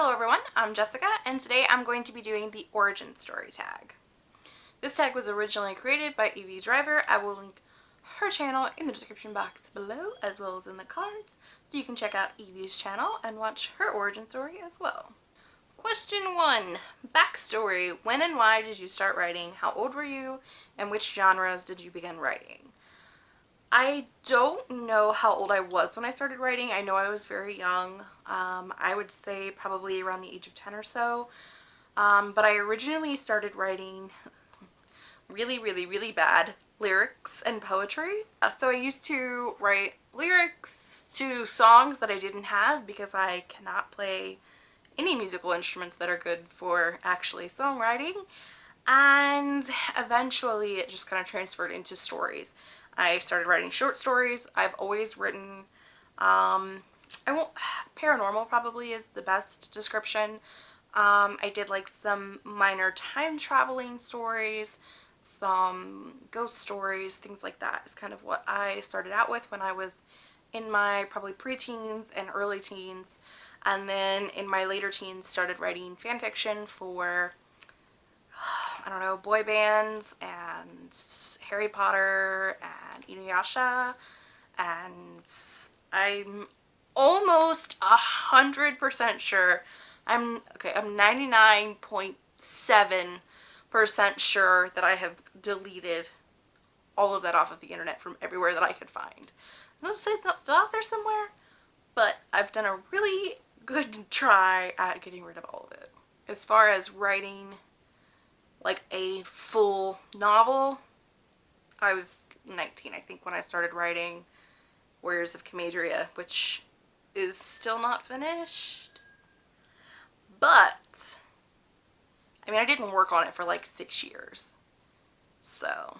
Hello everyone, I'm Jessica and today I'm going to be doing the origin story tag. This tag was originally created by Evie Driver. I will link her channel in the description box below as well as in the cards so you can check out Evie's channel and watch her origin story as well. Question 1. Backstory. When and why did you start writing? How old were you? And which genres did you begin writing? I don't know how old I was when I started writing. I know I was very young. Um, I would say probably around the age of 10 or so. Um, but I originally started writing really, really, really bad lyrics and poetry. Uh, so I used to write lyrics to songs that I didn't have because I cannot play any musical instruments that are good for actually songwriting. And eventually it just kind of transferred into stories. I started writing short stories. I've always written, um, I won't, paranormal probably is the best description. Um, I did like some minor time traveling stories, some ghost stories, things like that is kind of what I started out with when I was in my probably preteens and early teens. And then in my later teens started writing fan fiction for I don't know, boy bands and Harry Potter and Inuyasha and I'm almost a hundred percent sure I'm okay I'm 99.7 percent sure that I have deleted all of that off of the internet from everywhere that I could find. Let's say it's not still out there somewhere but I've done a really good try at getting rid of all of it. As far as writing like a full novel. I was 19 I think when I started writing Warriors of Comadria which is still not finished but I mean I didn't work on it for like six years so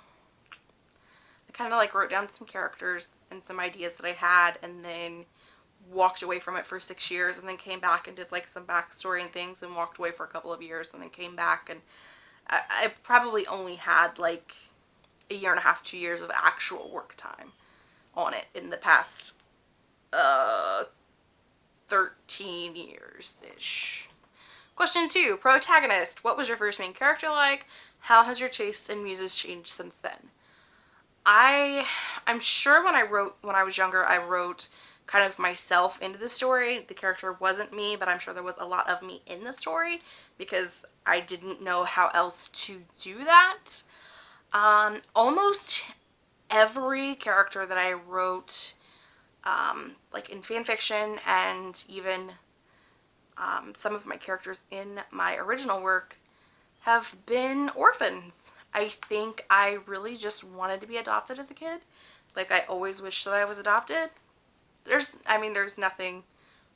I kind of like wrote down some characters and some ideas that I had and then walked away from it for six years and then came back and did like some backstory and things and walked away for a couple of years and then came back and I, I probably only had like a year and a half, two years of actual work time on it in the past uh 13 years-ish. Question two, protagonist. What was your first main character like? How has your taste in muses changed since then? I, I'm sure when I wrote, when I was younger, I wrote kind of myself into the story. The character wasn't me, but I'm sure there was a lot of me in the story because I didn't know how else to do that. Um, almost every character that I wrote, um, like in fanfiction and even um, some of my characters in my original work have been orphans. I think I really just wanted to be adopted as a kid. Like I always wished that I was adopted. There's, I mean, there's nothing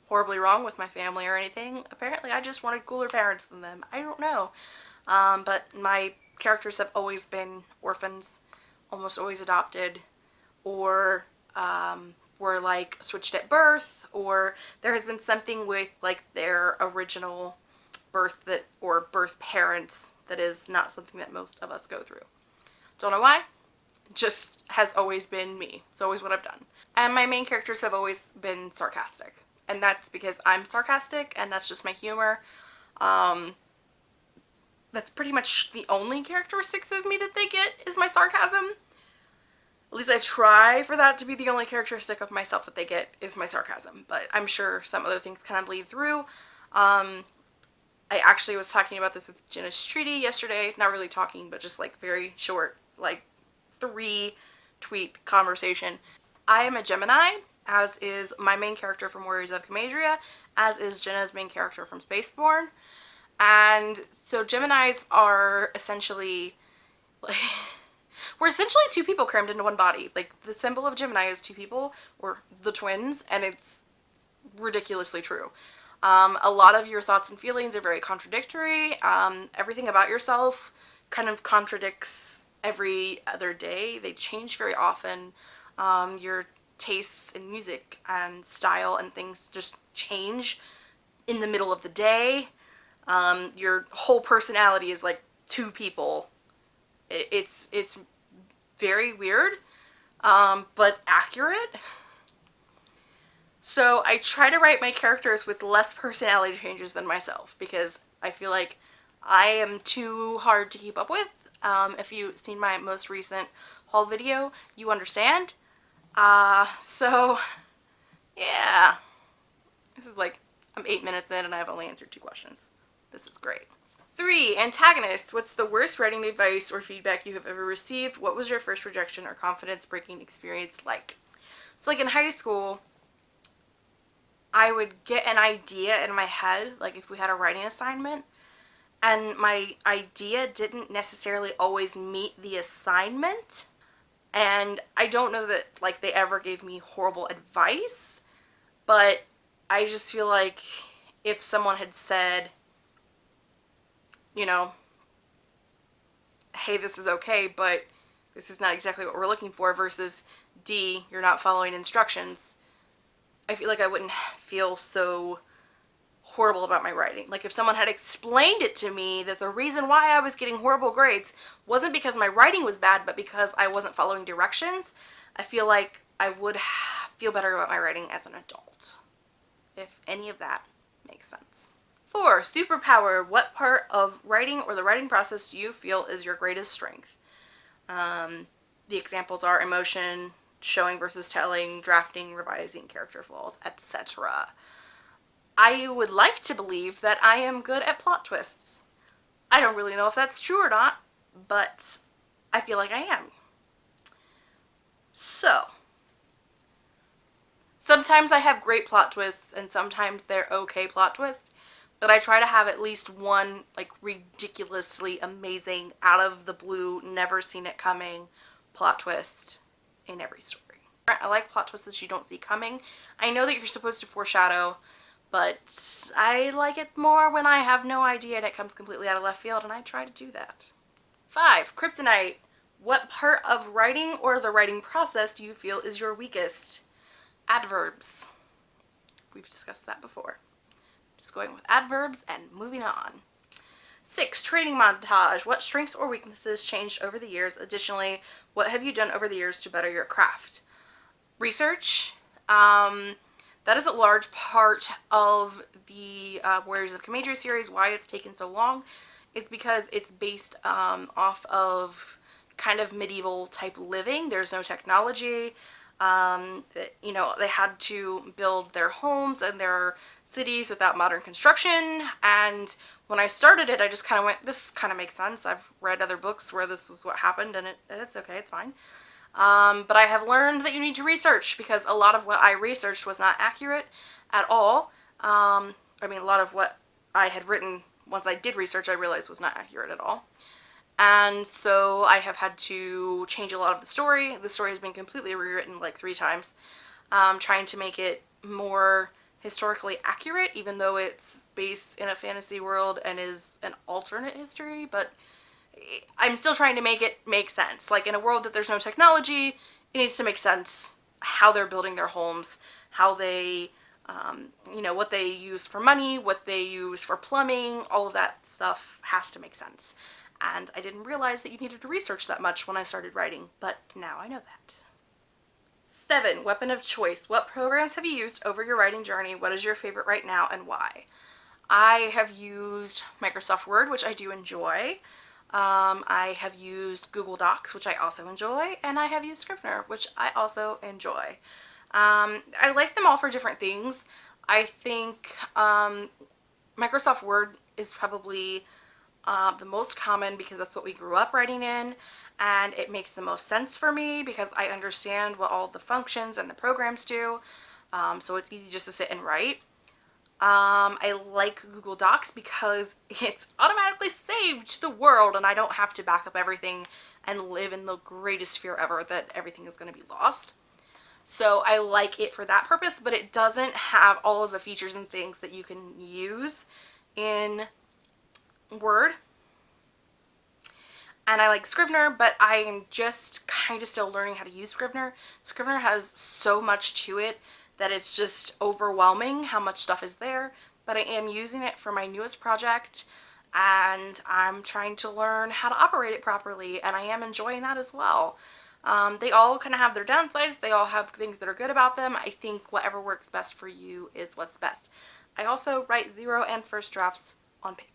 horribly wrong with my family or anything. Apparently I just wanted cooler parents than them. I don't know. Um, but my characters have always been orphans, almost always adopted, or um, were like switched at birth, or there has been something with like their original birth that or birth parents that is not something that most of us go through. Don't know why, just has always been me. It's always what I've done. And my main characters have always been sarcastic and that's because I'm sarcastic and that's just my humor. Um, that's pretty much the only characteristics of me that they get is my sarcasm. At least I try for that to be the only characteristic of myself that they get is my sarcasm, but I'm sure some other things kind of bleed through. Um, I actually was talking about this with Jenna Streety yesterday, not really talking, but just like very short, like three tweet conversation. I am a Gemini, as is my main character from Warriors of Comadria, as is Jenna's main character from Spaceborne. And so Geminis are essentially, like, we're essentially two people crammed into one body. Like, the symbol of Gemini is two people, or the twins, and it's ridiculously true. Um, a lot of your thoughts and feelings are very contradictory. Um, everything about yourself kind of contradicts every other day. They change very often. Um, your tastes in music and style and things just change in the middle of the day. Um, your whole personality is like two people. It, it's, it's very weird, um, but accurate. So I try to write my characters with less personality changes than myself because I feel like I am too hard to keep up with. Um, if you've seen my most recent haul video, you understand. Uh, so, yeah. This is like, I'm eight minutes in and I've only answered two questions. This is great. Three, antagonist. What's the worst writing advice or feedback you have ever received? What was your first rejection or confidence breaking experience like? So like in high school, I would get an idea in my head, like if we had a writing assignment, and my idea didn't necessarily always meet the assignment. And I don't know that like they ever gave me horrible advice, but I just feel like if someone had said, you know, hey, this is okay, but this is not exactly what we're looking for versus D, you're not following instructions, I feel like I wouldn't feel so horrible about my writing. Like if someone had explained it to me that the reason why I was getting horrible grades wasn't because my writing was bad, but because I wasn't following directions, I feel like I would feel better about my writing as an adult. If any of that makes sense. Four, superpower. What part of writing or the writing process do you feel is your greatest strength? Um, the examples are emotion, showing versus telling, drafting, revising, character flaws, etc. I would like to believe that I am good at plot twists. I don't really know if that's true or not, but I feel like I am. So, sometimes I have great plot twists and sometimes they're okay plot twists, but I try to have at least one like ridiculously amazing, out of the blue, never seen it coming plot twist in every story. I like plot twists that you don't see coming. I know that you're supposed to foreshadow, but I like it more when I have no idea and it comes completely out of left field, and I try to do that. Five, kryptonite. What part of writing or the writing process do you feel is your weakest? Adverbs. We've discussed that before. Just going with adverbs and moving on. Six, training montage. What strengths or weaknesses changed over the years? Additionally, what have you done over the years to better your craft? Research. Um, that is a large part of the uh, Warriors of Comadria series. Why it's taken so long is because it's based um, off of kind of medieval type living. There's no technology. Um, you know, they had to build their homes and their cities without modern construction. And when I started it, I just kind of went, this kind of makes sense. I've read other books where this was what happened and it, it's okay, it's fine. Um, but I have learned that you need to research because a lot of what I researched was not accurate at all. Um, I mean, a lot of what I had written once I did research, I realized was not accurate at all. And so I have had to change a lot of the story. The story has been completely rewritten like three times, um, trying to make it more historically accurate, even though it's based in a fantasy world and is an alternate history, but I'm still trying to make it make sense. Like in a world that there's no technology, it needs to make sense how they're building their homes, how they, um, you know, what they use for money, what they use for plumbing, all of that stuff has to make sense. And I didn't realize that you needed to research that much when I started writing, but now I know that. Seven, weapon of choice. What programs have you used over your writing journey? What is your favorite right now and why? I have used Microsoft Word, which I do enjoy. Um, I have used Google Docs, which I also enjoy, and I have used Scrivener, which I also enjoy. Um, I like them all for different things. I think um, Microsoft Word is probably uh, the most common because that's what we grew up writing in and it makes the most sense for me because I understand what all the functions and the programs do um, so it's easy just to sit and write. Um, I like Google Docs because it's automatically saved to the world and I don't have to back up everything and live in the greatest fear ever that everything is going to be lost. So I like it for that purpose, but it doesn't have all of the features and things that you can use in Word. And I like Scrivener, but I am just kind of still learning how to use Scrivener. Scrivener has so much to it that it's just overwhelming how much stuff is there, but I am using it for my newest project and I'm trying to learn how to operate it properly and I am enjoying that as well. Um, they all kind of have their downsides. They all have things that are good about them. I think whatever works best for you is what's best. I also write zero and first drafts on paper.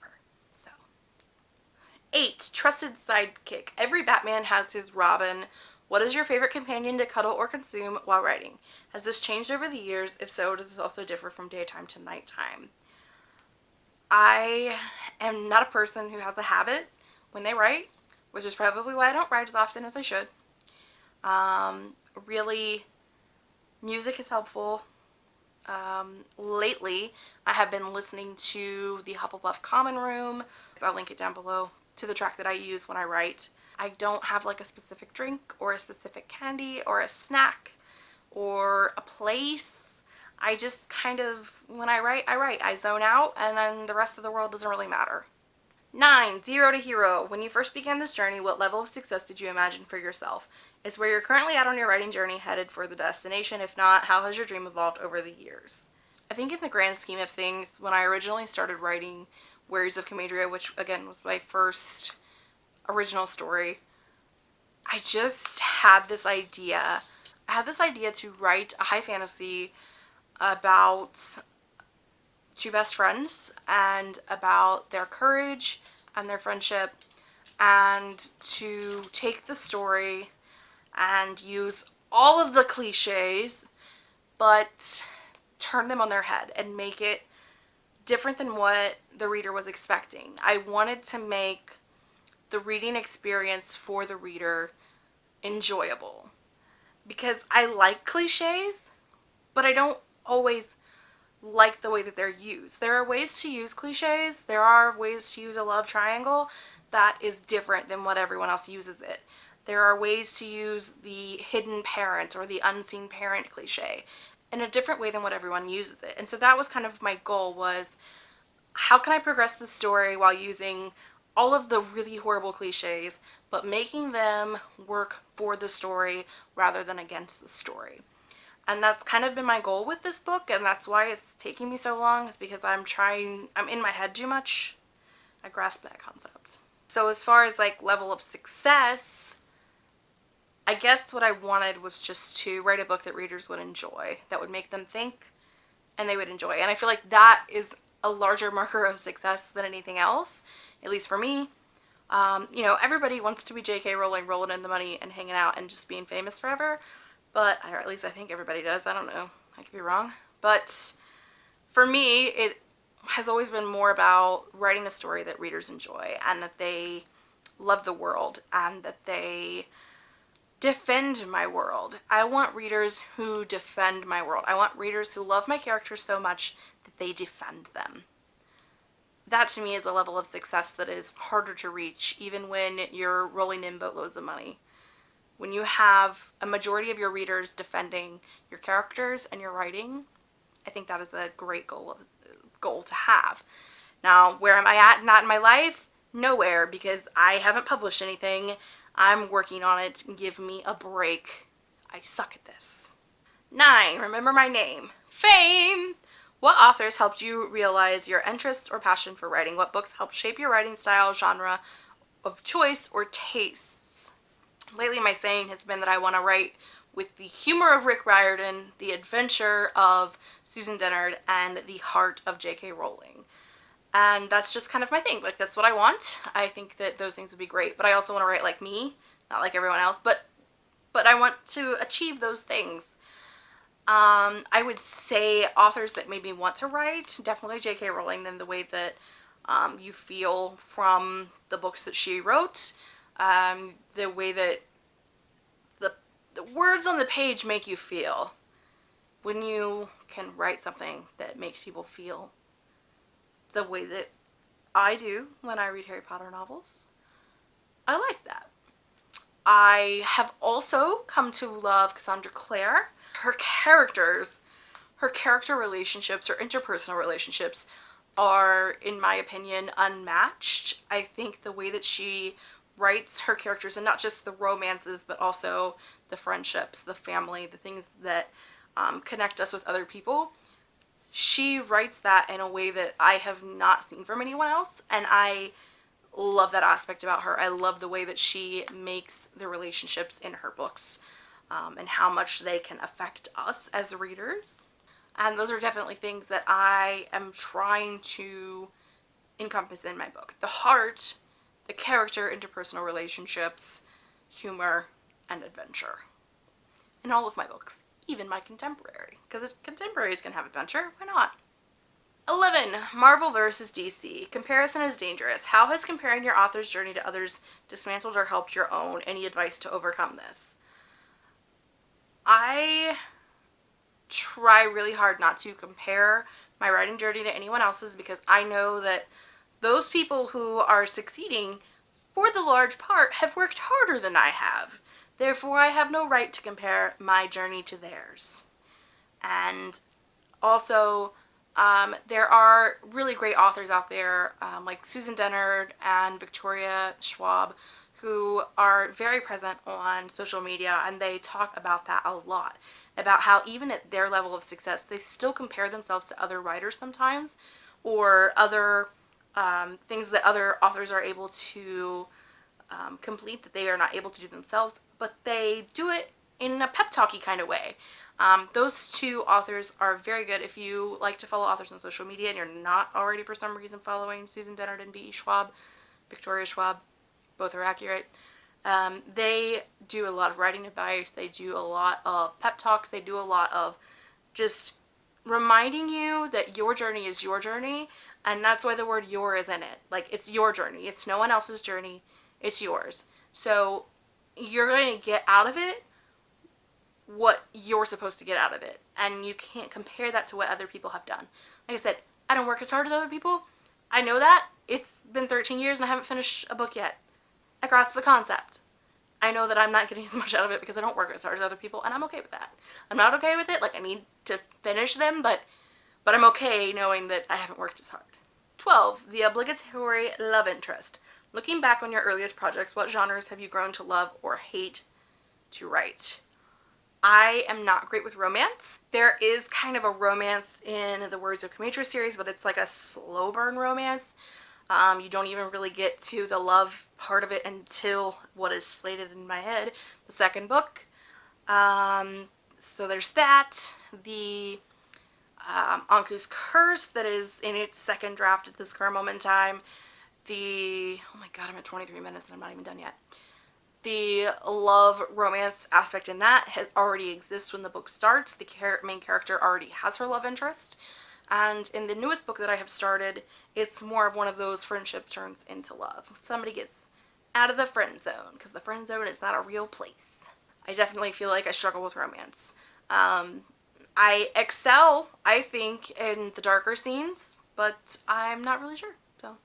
Eight, trusted sidekick. Every Batman has his Robin. What is your favorite companion to cuddle or consume while writing? Has this changed over the years? If so, does this also differ from daytime to nighttime? I am not a person who has a habit when they write, which is probably why I don't write as often as I should. Um, really, music is helpful. Um, lately, I have been listening to the Hufflepuff Common Room. I'll link it down below to the track that I use when I write. I don't have like a specific drink or a specific candy or a snack or a place. I just kind of, when I write, I write. I zone out and then the rest of the world doesn't really matter. 9. Zero to hero. When you first began this journey, what level of success did you imagine for yourself? It's where you're currently at on your writing journey headed for the destination. If not, how has your dream evolved over the years? I think in the grand scheme of things, when I originally started writing Warriors of Comadria, which again was my first original story, I just had this idea. I had this idea to write a high fantasy about two best friends and about their courage and their friendship and to take the story and use all of the cliches but turn them on their head and make it different than what the reader was expecting. I wanted to make the reading experience for the reader enjoyable because I like cliches but I don't always like the way that they're used. There are ways to use cliches. There are ways to use a love triangle that is different than what everyone else uses it. There are ways to use the hidden parent or the unseen parent cliche in a different way than what everyone uses it. And so that was kind of my goal was how can I progress the story while using all of the really horrible cliches but making them work for the story rather than against the story. And that's kind of been my goal with this book and that's why it's taking me so long is because I'm trying, I'm in my head too much. I grasp that concept. So as far as like level of success, I guess what I wanted was just to write a book that readers would enjoy, that would make them think and they would enjoy. And I feel like that is a larger marker of success than anything else, at least for me. Um, you know, everybody wants to be J.K. Rowling, rolling in the money and hanging out and just being famous forever but or at least I think everybody does. I don't know. I could be wrong. But for me, it has always been more about writing a story that readers enjoy and that they love the world and that they defend my world. I want readers who defend my world. I want readers who love my characters so much that they defend them. That to me is a level of success that is harder to reach even when you're rolling in boatloads of money when you have a majority of your readers defending your characters and your writing, I think that is a great goal goal to have. Now, where am I at not in my life? Nowhere because I haven't published anything. I'm working on it. Give me a break. I suck at this. 9. Remember my name. Fame! What authors helped you realize your interests or passion for writing? What books helped shape your writing style, genre of choice, or tastes? lately my saying has been that I want to write with the humor of Rick Riordan, the adventure of Susan Dennard, and the heart of J.K. Rowling. And that's just kind of my thing. Like, that's what I want. I think that those things would be great. But I also want to write like me, not like everyone else. But, but I want to achieve those things. Um, I would say authors that made me want to write, definitely J.K. Rowling, than the way that um, you feel from the books that she wrote um, the way that the, the words on the page make you feel when you can write something that makes people feel the way that I do when I read Harry Potter novels. I like that. I have also come to love Cassandra Clare. Her characters, her character relationships or interpersonal relationships are, in my opinion, unmatched. I think the way that she writes her characters and not just the romances but also the friendships, the family, the things that um, connect us with other people. She writes that in a way that I have not seen from anyone else and I love that aspect about her. I love the way that she makes the relationships in her books um, and how much they can affect us as readers. And those are definitely things that I am trying to encompass in my book. The heart, the character, interpersonal relationships, humor, and adventure. In all of my books, even my contemporary. Because contemporaries can have adventure, why not? 11. Marvel vs. DC. Comparison is dangerous. How has comparing your author's journey to others dismantled or helped your own? Any advice to overcome this? I try really hard not to compare my writing journey to anyone else's because I know that those people who are succeeding for the large part have worked harder than I have. Therefore, I have no right to compare my journey to theirs. And also, um, there are really great authors out there um, like Susan Dennard and Victoria Schwab who are very present on social media and they talk about that a lot about how even at their level of success they still compare themselves to other writers sometimes or other um, things that other authors are able to um, complete that they are not able to do themselves but they do it in a pep talky kind of way um, those two authors are very good. If you like to follow authors on social media and you're not already for some reason following Susan Dennard and V.E. Schwab, Victoria Schwab, both are accurate. Um, they do a lot of writing advice. They do a lot of pep talks. They do a lot of just reminding you that your journey is your journey and that's why the word your is in it. Like it's your journey. It's no one else's journey. It's yours. So you're going to get out of it what you're supposed to get out of it. And you can't compare that to what other people have done. Like I said, I don't work as hard as other people. I know that. It's been 13 years and I haven't finished a book yet. I grasp the concept. I know that I'm not getting as much out of it because I don't work as hard as other people and I'm okay with that. I'm not okay with it. Like I need to finish them, but but I'm okay knowing that I haven't worked as hard. 12. The obligatory love interest. Looking back on your earliest projects, what genres have you grown to love or hate to write? I am not great with romance. There is kind of a romance in the Words of Kamentra series, but it's like a slow burn romance. Um, you don't even really get to the love part of it until what is slated in my head, the second book. Um, so there's that. The um, Anku's Curse that is in its second draft at this current moment in time. The, oh my god, I'm at 23 minutes and I'm not even done yet the love romance aspect in that has already exists when the book starts. The main character already has her love interest. And in the newest book that I have started, it's more of one of those friendship turns into love. Somebody gets out of the friend zone because the friend zone is not a real place. I definitely feel like I struggle with romance. Um, I excel, I think, in the darker scenes, but I'm not really sure. So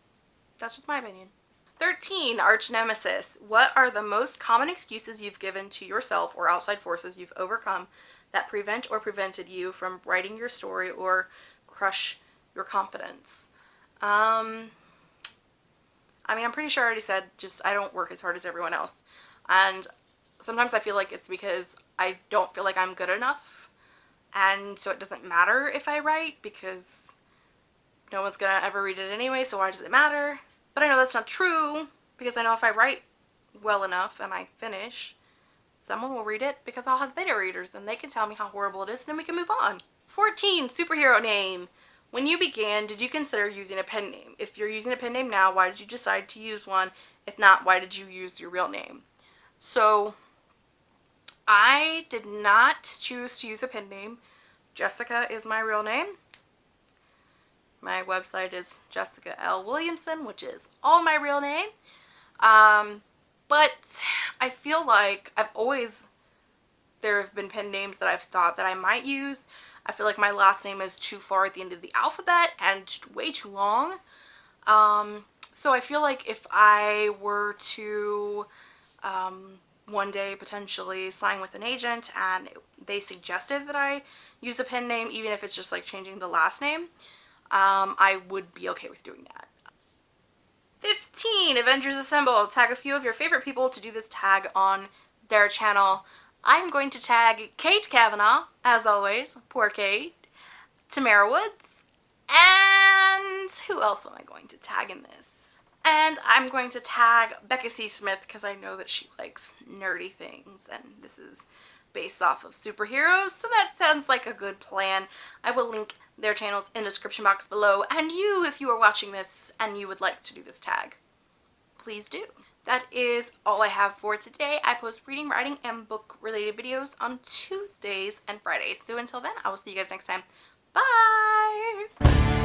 that's just my opinion. 13. Arch Nemesis. What are the most common excuses you've given to yourself or outside forces you've overcome that prevent or prevented you from writing your story or crush your confidence? Um, I mean, I'm pretty sure I already said just I don't work as hard as everyone else. And sometimes I feel like it's because I don't feel like I'm good enough. And so it doesn't matter if I write because no one's to ever read it anyway, so why does it matter? But I know that's not true because I know if I write well enough and I finish, someone will read it because I'll have beta readers and they can tell me how horrible it is and then we can move on. 14. Superhero name. When you began, did you consider using a pen name? If you're using a pen name now, why did you decide to use one? If not, why did you use your real name? So, I did not choose to use a pen name. Jessica is my real name. My website is Jessica L. Williamson, which is all my real name. Um, but I feel like I've always, there have been pen names that I've thought that I might use. I feel like my last name is too far at the end of the alphabet and way too long. Um, so I feel like if I were to um, one day potentially sign with an agent and they suggested that I use a pen name, even if it's just like changing the last name, um, I would be okay with doing that. 15. Avengers Assemble. Tag a few of your favorite people to do this tag on their channel. I'm going to tag Kate Kavanaugh, as always. Poor Kate. Tamara Woods. And who else am I going to tag in this? And I'm going to tag Becca C. Smith because I know that she likes nerdy things and this is based off of superheroes, so that sounds like a good plan. I will link their channels in the description box below, and you, if you are watching this and you would like to do this tag, please do. That is all I have for today. I post reading, writing, and book related videos on Tuesdays and Fridays. So until then, I will see you guys next time. Bye!